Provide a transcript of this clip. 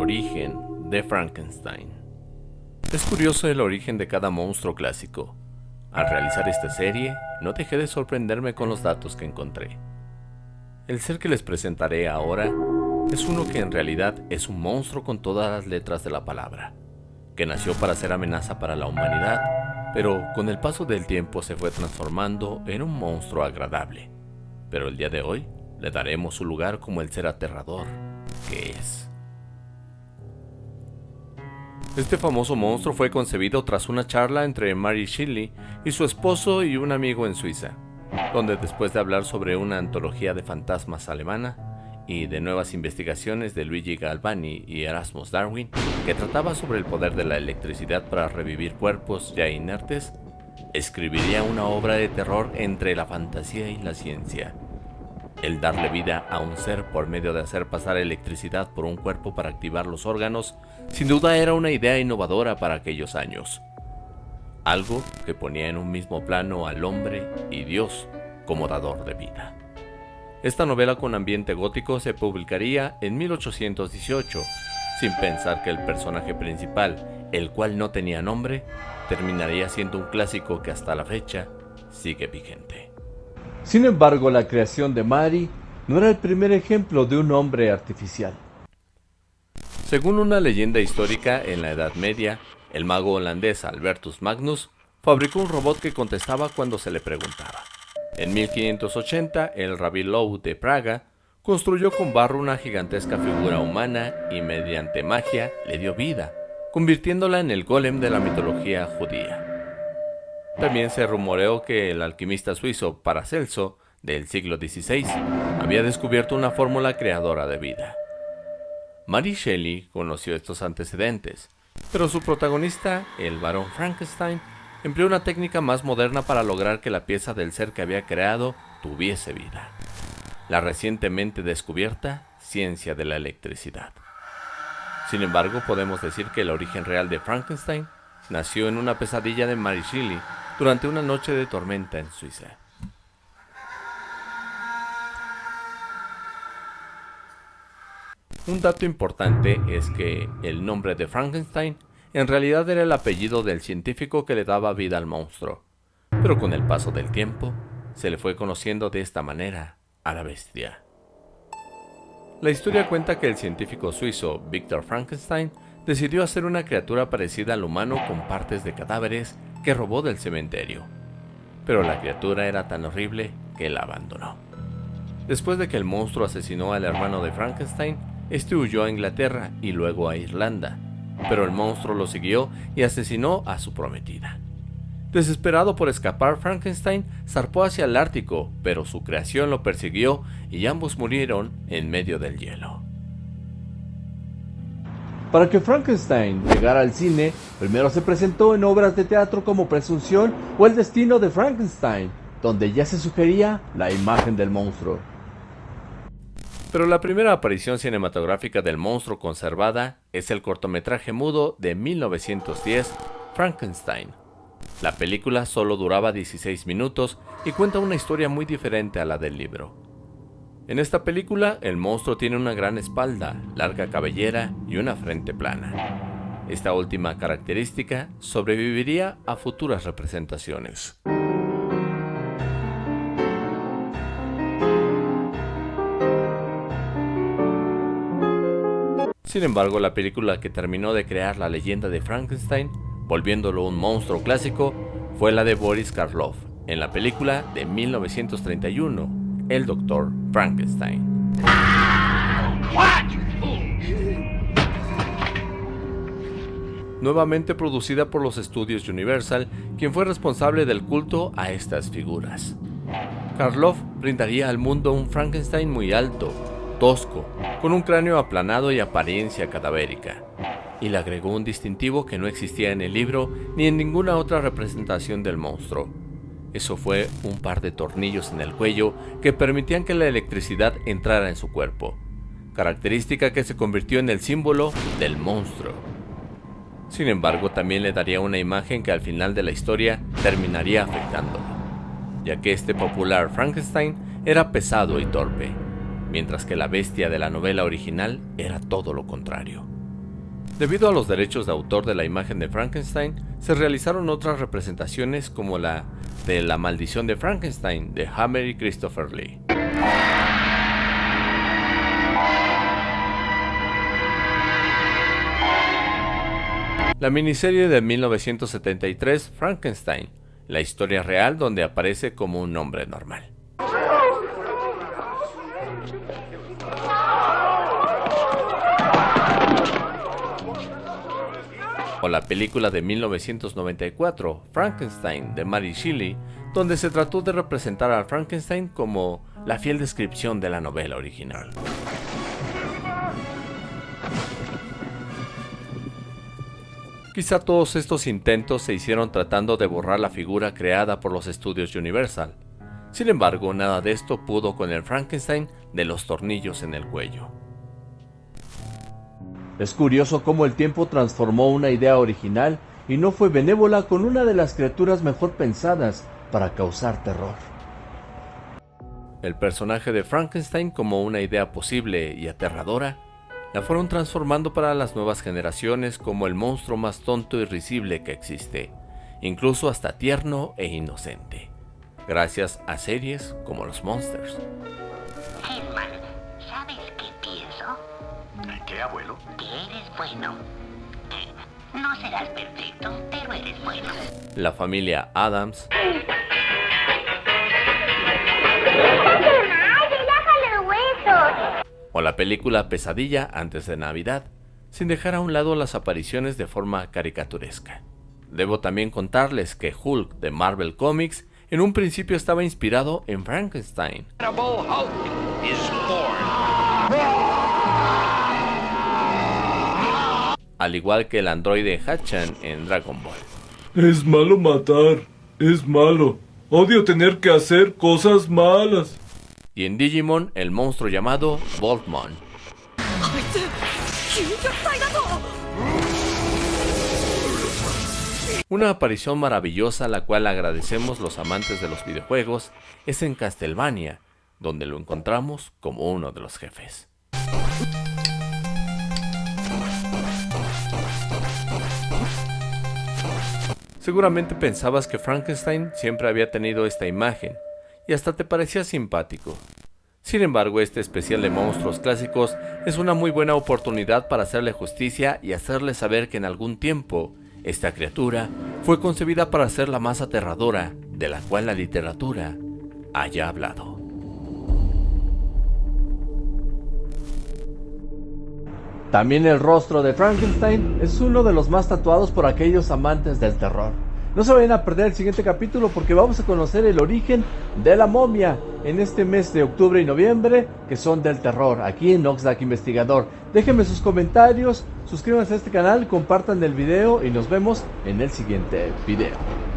origen de Frankenstein. Es curioso el origen de cada monstruo clásico. Al realizar esta serie, no dejé de sorprenderme con los datos que encontré. El ser que les presentaré ahora es uno que en realidad es un monstruo con todas las letras de la palabra, que nació para ser amenaza para la humanidad, pero con el paso del tiempo se fue transformando en un monstruo agradable. Pero el día de hoy le daremos su lugar como el ser aterrador que es. Este famoso monstruo fue concebido tras una charla entre Mary Shelley y su esposo y un amigo en Suiza, donde después de hablar sobre una antología de fantasmas alemana y de nuevas investigaciones de Luigi Galvani y Erasmus Darwin, que trataba sobre el poder de la electricidad para revivir cuerpos ya inertes, escribiría una obra de terror entre la fantasía y la ciencia. El darle vida a un ser por medio de hacer pasar electricidad por un cuerpo para activar los órganos, sin duda era una idea innovadora para aquellos años. Algo que ponía en un mismo plano al hombre y Dios como dador de vida. Esta novela con ambiente gótico se publicaría en 1818, sin pensar que el personaje principal, el cual no tenía nombre, terminaría siendo un clásico que hasta la fecha sigue vigente. Sin embargo, la creación de Mari no era el primer ejemplo de un hombre artificial. Según una leyenda histórica, en la Edad Media, el mago holandés Albertus Magnus fabricó un robot que contestaba cuando se le preguntaba. En 1580, el Rabbi Low de Praga construyó con barro una gigantesca figura humana y mediante magia le dio vida, convirtiéndola en el golem de la mitología judía. También se rumoreó que el alquimista suizo Paracelso, del siglo XVI, había descubierto una fórmula creadora de vida. Mary Shelley conoció estos antecedentes, pero su protagonista, el barón Frankenstein, empleó una técnica más moderna para lograr que la pieza del ser que había creado tuviese vida. La recientemente descubierta ciencia de la electricidad. Sin embargo, podemos decir que el origen real de Frankenstein nació en una pesadilla de Shelley durante una noche de tormenta en Suiza. Un dato importante es que el nombre de Frankenstein en realidad era el apellido del científico que le daba vida al monstruo, pero con el paso del tiempo se le fue conociendo de esta manera a la bestia. La historia cuenta que el científico suizo Victor Frankenstein decidió hacer una criatura parecida al humano con partes de cadáveres que robó del cementerio. Pero la criatura era tan horrible que la abandonó. Después de que el monstruo asesinó al hermano de Frankenstein, este huyó a Inglaterra y luego a Irlanda, pero el monstruo lo siguió y asesinó a su prometida. Desesperado por escapar, Frankenstein zarpó hacia el Ártico, pero su creación lo persiguió y ambos murieron en medio del hielo. Para que Frankenstein llegara al cine, primero se presentó en obras de teatro como Presunción o El destino de Frankenstein, donde ya se sugería la imagen del monstruo. Pero la primera aparición cinematográfica del monstruo conservada es el cortometraje mudo de 1910, Frankenstein. La película solo duraba 16 minutos y cuenta una historia muy diferente a la del libro. En esta película, el monstruo tiene una gran espalda, larga cabellera y una frente plana. Esta última característica sobreviviría a futuras representaciones. Sin embargo, la película que terminó de crear la leyenda de Frankenstein, volviéndolo un monstruo clásico, fue la de Boris Karloff, en la película de 1931, el Doctor Frankenstein. Nuevamente producida por los estudios Universal, quien fue responsable del culto a estas figuras. Karloff brindaría al mundo un Frankenstein muy alto, tosco, con un cráneo aplanado y apariencia cadavérica, y le agregó un distintivo que no existía en el libro ni en ninguna otra representación del monstruo, eso fue un par de tornillos en el cuello que permitían que la electricidad entrara en su cuerpo, característica que se convirtió en el símbolo del monstruo. Sin embargo, también le daría una imagen que al final de la historia terminaría afectándolo, ya que este popular Frankenstein era pesado y torpe, mientras que la bestia de la novela original era todo lo contrario, Debido a los derechos de autor de la imagen de Frankenstein, se realizaron otras representaciones como la de La maldición de Frankenstein de Hammer y Christopher Lee. La miniserie de 1973 Frankenstein, la historia real donde aparece como un hombre normal. O la película de 1994, Frankenstein, de Mary Shelley, donde se trató de representar a Frankenstein como la fiel descripción de la novela original. Quizá todos estos intentos se hicieron tratando de borrar la figura creada por los estudios Universal. Sin embargo, nada de esto pudo con el Frankenstein de los tornillos en el cuello. Es curioso cómo el tiempo transformó una idea original y no fue benévola con una de las criaturas mejor pensadas para causar terror. El personaje de Frankenstein como una idea posible y aterradora, la fueron transformando para las nuevas generaciones como el monstruo más tonto y risible que existe, incluso hasta tierno e inocente, gracias a series como los Monsters. ¿Qué, abuelo? Que eres bueno. No serás perfecto, pero eres bueno. La familia Adams. O la película Pesadilla antes de Navidad, sin dejar a un lado las apariciones de forma caricaturesca. Debo también contarles que Hulk de Marvel Comics en un principio estaba inspirado en Frankenstein. Al igual que el androide Hachan en Dragon Ball. Es malo matar, es malo. Odio tener que hacer cosas malas. Y en Digimon, el monstruo llamado Voltmon. Una aparición maravillosa a la cual agradecemos los amantes de los videojuegos es en Castlevania, donde lo encontramos como uno de los jefes. Seguramente pensabas que Frankenstein siempre había tenido esta imagen, y hasta te parecía simpático. Sin embargo, este especial de monstruos clásicos es una muy buena oportunidad para hacerle justicia y hacerle saber que en algún tiempo, esta criatura fue concebida para ser la más aterradora de la cual la literatura haya hablado. También el rostro de Frankenstein es uno de los más tatuados por aquellos amantes del terror. No se vayan a perder el siguiente capítulo porque vamos a conocer el origen de la momia en este mes de octubre y noviembre que son del terror aquí en Oxlack Investigador. Déjenme sus comentarios, suscríbanse a este canal, compartan el video y nos vemos en el siguiente video.